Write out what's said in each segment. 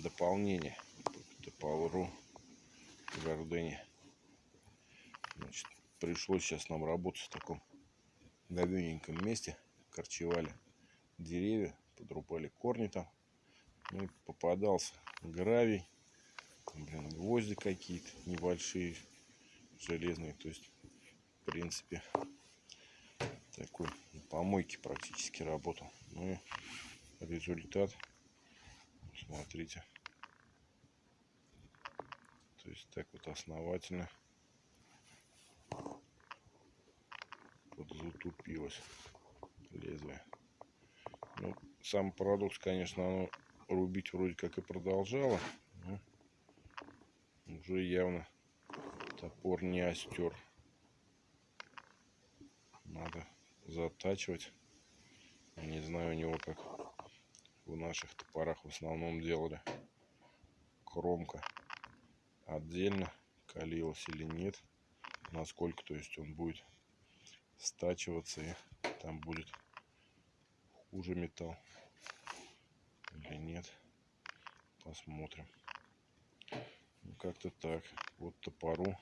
дополнение топору Гордыни. Значит, пришлось сейчас нам работать в таком говененьком месте. Корчевали деревья, подрубали корни там. Ну, и попадался гравий, блин, гвозди какие-то небольшие, железные. То есть, в принципе, такой на помойке практически работал. Ну и результат, смотрите. То есть так вот основательно подзатупилось лезвие. Ну, сам парадокс, конечно, оно рубить вроде как и продолжало. Но уже явно топор не остер. Надо затачивать. Не знаю у него как в наших топорах в основном делали. Кромка отдельно калилась или нет. Насколько, то есть он будет стачиваться и там будет хуже металл или нет. Посмотрим. Ну, как-то так. Вот топору.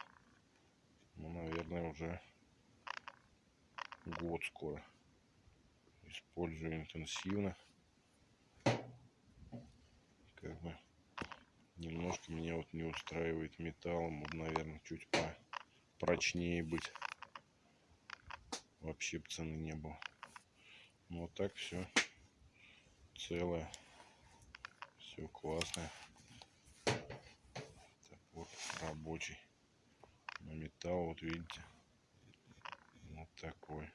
Ну, наверное, уже год скоро. Использую интенсивно. Как бы немножко меня вот не устраивает металлом. Вот, наверное, чуть по прочнее быть. Вообще цены не было. Ну, вот так все целое. Все классное. Топор рабочий. Но металл, вот видите, вот такой.